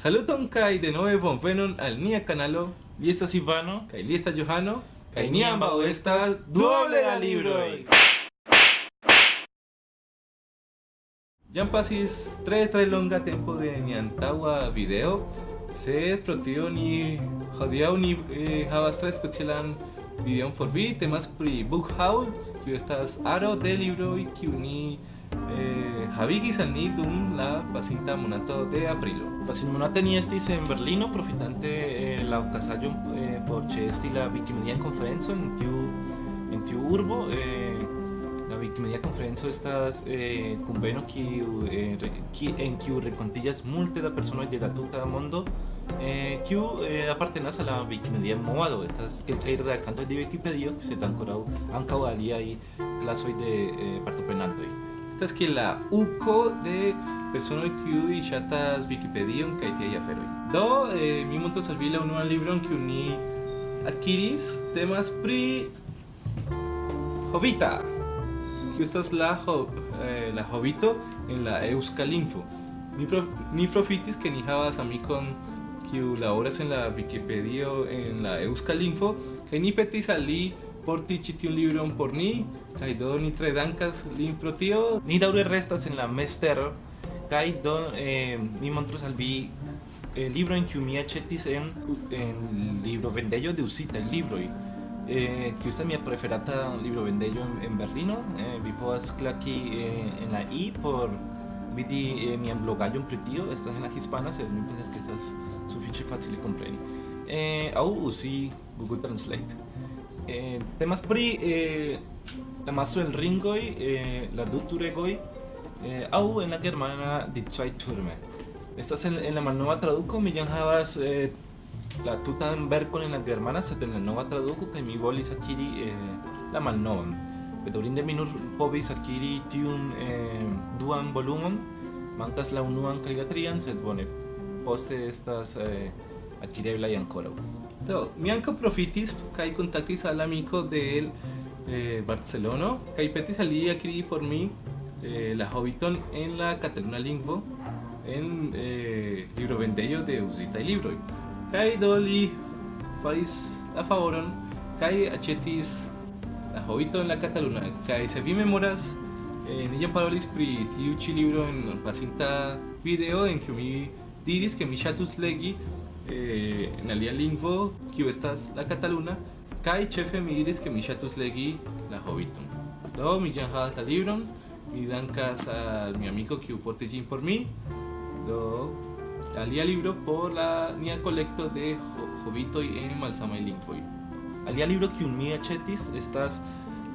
Saluton kai de nove bonvenon al nia kanalo. Li estas Ivano Kaj li estas Johano. Kaj ni ni ambaŭ estas duoble da libroj. Jam pasis tre tre longa tempo de nia antaŭa video, sed pro tio ni hodiaŭ ni eh, havas tre specialan videon por vi. Temas pri Book Haul, kiu estas aro de libroj kiu ni havigis al ni dum la pasinta monato de aprilo. Pasinmonate ni estis en Berlino profitante eh, la okazaĵon eh, por ĉeesti la Wikimedia konferenco en tiu en tiu urbo eh, la Wikimedia konferenco estas eh, kunveno kiu eh, en kiu renkontiĝas multe da personoj de la tuta mondo eh, eh, apartenas al la Wikimedia movado estas kelkaj redaktantoj de Wikipedio sed ankoraŭ ankaŭ aliaj klasoj de eh, partoprenantoj Estas que la uco de personoj kiuj ŝatas Wikipedion kaj tiaj aferoj. Do, eh, mi montos al vi la unuan libron kiu ni akiris temas pri Hobita. Kiu estas la eh, la Hobito en la eŭskalingvo. Mi pro, mi profitis ke ni havas amikon kiu laboras en la Wikipedio en la eŭskalingvo kaj ni petis al li porti tiun libron por ni kaj do ni tre dankas lin pro tio. Ni daŭre restas en la mestero kaj do eh, mi montros al vi eh, librojn kiu mi aĉetis en en librovendejo de uzitaj libroj. Eh, kiu estas mia preferata librovendejo en, en Berlino. Eh, vi povas klaki eh, en la i por vidi eh, mian blogaĵon pri tio. Estas en la hispana, sed mi pensas ke estas sufiĉe facile kompreni. Eh, aŭ uzi Google Translate. Eh, temas pri eh, la maso el ringoj, eh, la du turegoj, eh, aŭ en la germana Die zwei Türme. Estas en, en la malnova traduko, mi jam havas eh, la tutan verkon en la germana, sed en la nova traduko kaj mi volis akiri eh, la malnovan. Bedaŭrinde mi nur povis akiri tiun eh, duan volumon, mankas la unuan kaj la trian, sed bone, poste estas eh, akireblaj ankoraŭ. Do, mi ankaŭ profitis kaj kontaktis al amiko de eh, Barcelono kaj petis al li por mi eh, la Hobbiton en la kataluna lingvo en eh, librovendejo de uzitaj libroj. Kaj do li faris la favoron kaj aĉetis la Hobbiton en la kataluna. Kaj se vi memoras, eh, ni parolis pri tiu libro en pasinta video en kiu mi diris ke mi ŝatus legi eh, en alia lingvo kiu estas la kataluna kaj ĉefe mi diris ke mi ŝatus legi la Hobbiton. Do mi jam la libron, mi dankas al mi amiko kiu portis ĝin por mi. Do alia libro por la nia kolekto de ho Hobbitoj en malsamaj lingvoj. Alia libro kiun mi aĉetis estas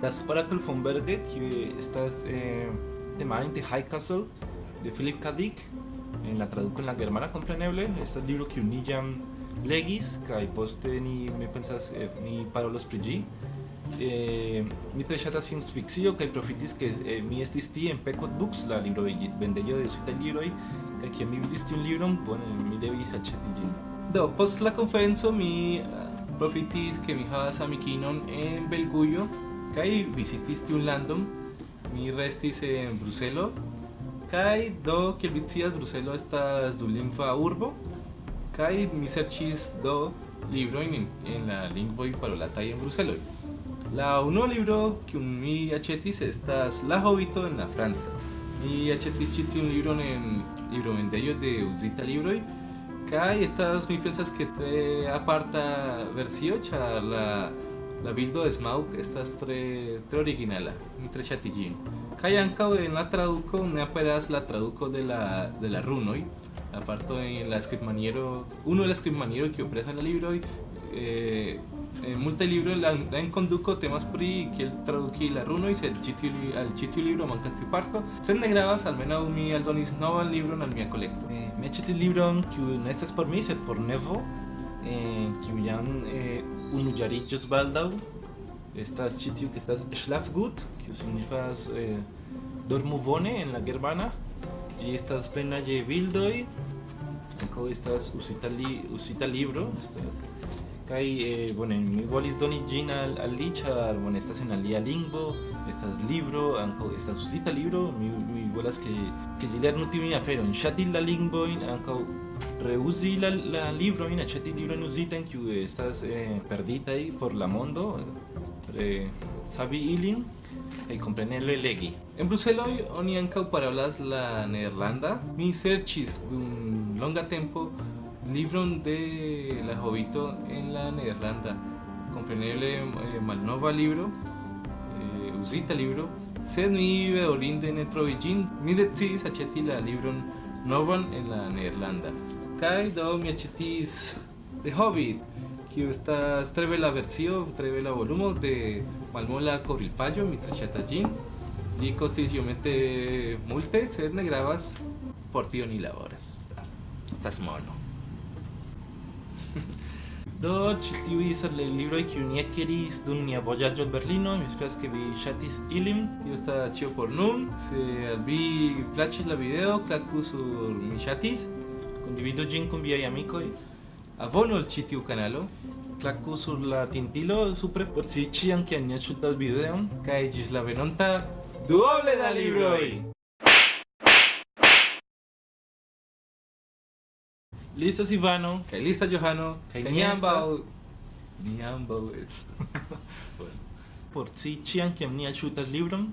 Das Oracle von Berge, kiu estas eh, temara de High Castle de Philip K. Dick, en la traduko en la germana kompreneble. Estas libro kiun ni jam legis kaj poste ni mi pensas eh, ni parolos pri ĝi. Eh, mi tre ŝatas science fikcio kaj profitis ke eh, mi estis tie en Pecot Books, la libro vendejo de uzitaj libroj, kaj kiam mi vidis tiun libron, bone, mi devis aĉeti ĝin. Do, post la konferenco mi ah, profitis ke mi havas amikinon en Belgujo kaj vizitis tiun landon. Mi restis en Bruselo kaj do kiel vi scias Bruselo estas dulingva urbo kaj mi serĉis do librojn en, en la lingvoj parolataj en Bruselo. La unua libro kiun mi aĉetis estas La Hobito en la franca. Mi aĉetis ĉi tiun libron en librovendejo de uzita libroj kaj estas mi pensas ke tre aparta versio ĉar la la bildo de Smaug estas tre tre originala. Tre ankaŭ en la traduko ne aperas la traduko de la de la runoj. La parto en la skribmaniero, uno de la skribmaniero kiu aperas en la libroj eh, en multaj libroj la, la enkonduko temas pri kiel traduki la runoj, sed ĉi tiu al ĉi libro mankas tiu parto. Sed ne gravas, almenaŭ mi aldonis novan libron al mia kolekto. Eh, mi aĉetis libron kiu ne estas por mi, sed por nevo, eh, kiu eh, unuĝariĝos baldaŭ. Estas ĉi tiu, que estas Schlafgut, kiu signifas eh, dormu bone en la germana. Ĝi estas plena je bildoj. Ankaŭ estas uzita, li, uzita libro. Estas kaj eh, bone, mi volis doni ĝin al, al li, ĉar bone, estas en alia lingvo, estas libro, ankaŭ estas uzita libro, mi, mi volas ke, ke ĝi lernu tiujn aferojn, ŝati la lingvojn, ankaŭ reusi la, la libro in aceti libro en que estas eh, perdita ahí por la mondo eh, sabi ilin e comprenele legi En Bruseloj oni ankaŭ parolas la nederlanda. Mi serĉis dum longa tempo libron de la Jovito en la nederlanda. Compreneble eh, malnova libro, eh, libro, sed mi bedaŭrinde ne trovis ĝin. Mi decidis aĉeti la libron novan en la nederlanda. Kaj do mi aĉetis The Hobbit, kiu estas tre bela versio, tre bela volumo de Malmola Kovrilpaĝo, mi tre ŝatas ĝin. Li costis iomete multe, sed ne gravas, por tio ni laboras. Estas mono. Do ĉi tiuj estas la libroj kiuj ni akiris dum nia vojaĝo al Berlino. Mi esperas ke vi ŝatis ilin. Tio estas ĉio por nun. Se vi plaĉis la video, klaku sur mi ŝatis. Kondividu ĝin kun viaj amikoj. Abonu al ĉi tiu kanalo. Klaku sur la tintilo supre por si ni ŝutas videon. Kaj ĝis la venonta duoble da libroj! Listas Ivano. Kaj lista Johano. Estas. Ni ambaŭ es. Por si kiam ni ŝutas libron,